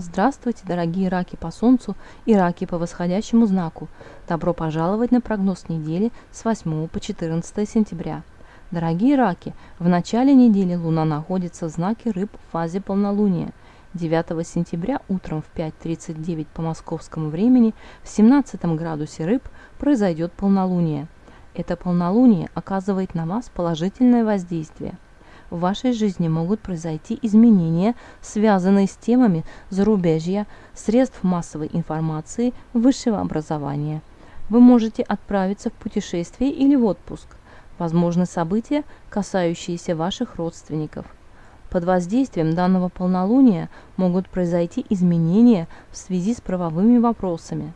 Здравствуйте, дорогие раки по Солнцу и раки по восходящему знаку. Добро пожаловать на прогноз недели с 8 по 14 сентября. Дорогие раки, в начале недели Луна находится в знаке Рыб в фазе полнолуния. 9 сентября утром в 5.39 по московскому времени в 17 градусе Рыб произойдет полнолуние. Это полнолуние оказывает на вас положительное воздействие – в вашей жизни могут произойти изменения, связанные с темами зарубежья, средств массовой информации, высшего образования. Вы можете отправиться в путешествие или в отпуск. Возможны события, касающиеся ваших родственников. Под воздействием данного полнолуния могут произойти изменения в связи с правовыми вопросами.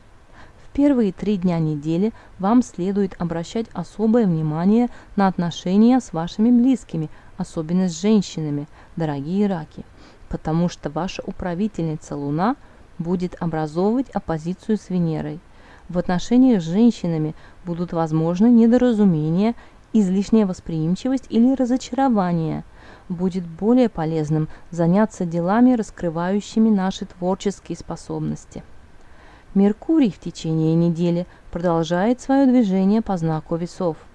В первые три дня недели вам следует обращать особое внимание на отношения с вашими близкими – особенно с женщинами, дорогие раки, потому что ваша управительница Луна будет образовывать оппозицию с Венерой. В отношениях с женщинами будут возможны недоразумения, излишняя восприимчивость или разочарование. Будет более полезным заняться делами, раскрывающими наши творческие способности. Меркурий в течение недели продолжает свое движение по знаку весов –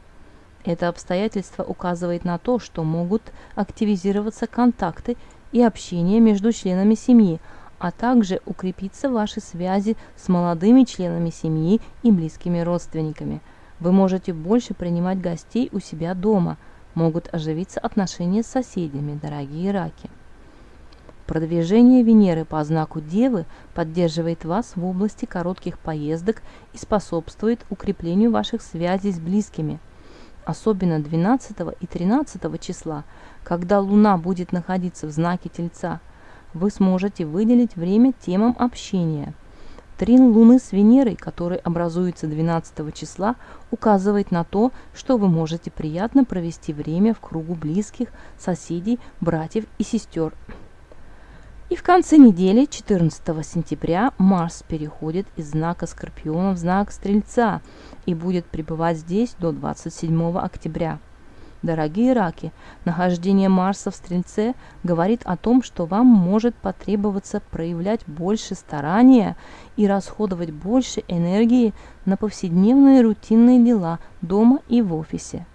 это обстоятельство указывает на то, что могут активизироваться контакты и общение между членами семьи, а также укрепиться ваши связи с молодыми членами семьи и близкими родственниками. Вы можете больше принимать гостей у себя дома, могут оживиться отношения с соседями, дорогие раки. Продвижение Венеры по знаку Девы поддерживает вас в области коротких поездок и способствует укреплению ваших связей с близкими – особенно 12 и 13 числа, когда Луна будет находиться в знаке Тельца, вы сможете выделить время темам общения. Трин Луны с Венерой, который образуется 12 числа, указывает на то, что вы можете приятно провести время в кругу близких, соседей, братьев и сестер. И в конце недели, 14 сентября, Марс переходит из знака Скорпиона в знак Стрельца и будет пребывать здесь до 27 октября. Дорогие раки, нахождение Марса в Стрельце говорит о том, что вам может потребоваться проявлять больше старания и расходовать больше энергии на повседневные рутинные дела дома и в офисе.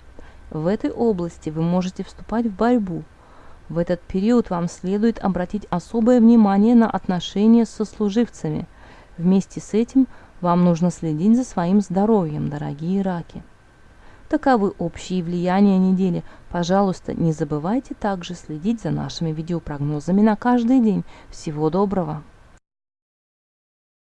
В этой области вы можете вступать в борьбу – в этот период вам следует обратить особое внимание на отношения с сослуживцами. Вместе с этим вам нужно следить за своим здоровьем, дорогие раки. Таковы общие влияния недели. Пожалуйста, не забывайте также следить за нашими видеопрогнозами на каждый день. Всего доброго!